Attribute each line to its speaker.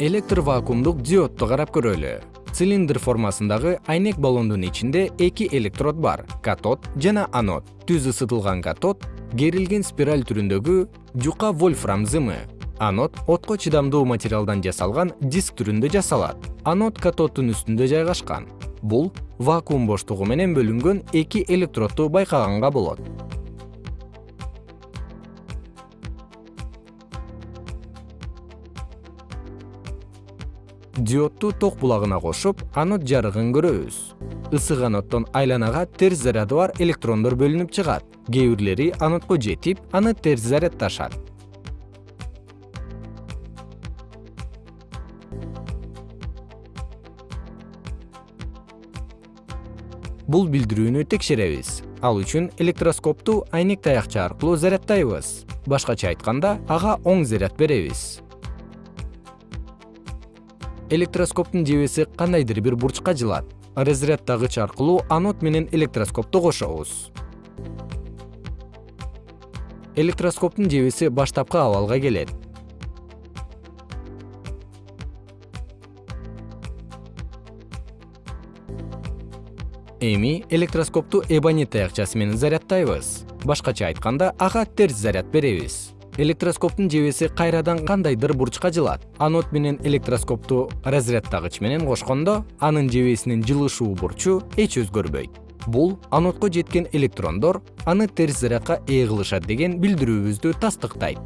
Speaker 1: электр вакуумдук диодду карап көрөлү. Цилиндр формасындагы айнек баллондун ичинде эки электрод бар катод жана анод. Түз ысытылган катод керилген спираль түрүндөгү жука вольфрам зымы. Анод отко чыдамдуу материалдан жасалган диск түрүндө жасалат. Анод катоддун үстүндө жайгашкан. Бул вакуум боштугу менен бөлүнгөн эки электродду байкаганга болот диодду ток булагына кошуп анод жарыгын көрөбүз. Ысык аноддон айланага терс заряды бар электрондор бөлүнүп чыгат. Кээ бирлери анодко жетип аны терс зарядташат бул билдирүүнү текшеребиз. Ал үчүн электроскопту айнек таякча аркылуу заряддайбыз башкача айтканда ага оң заряд беребиз электроскоптун жебеси кандайдыр бир бурчка жылат. Разряддагыч аркылуу анод менен электроскопту кошобуз. Электроскоптун жебеси баштапкы абалга келет. Эми электроскопту эбонит таякчасы менен заряддайбыз башкача айтканда ага терс заряд беребиз электроскоптун жебеси кайрадан кандайдыр бурчка жылат. Анод менен электроскопту разрядтагыч менен кошкондо анын жебесинин жылышуу бурчу эч өзгөрбөйт. Бул анодко жеткен электрондор аны терс зарядка ээ кылышат деген билдирүүбүздү тастыктайт.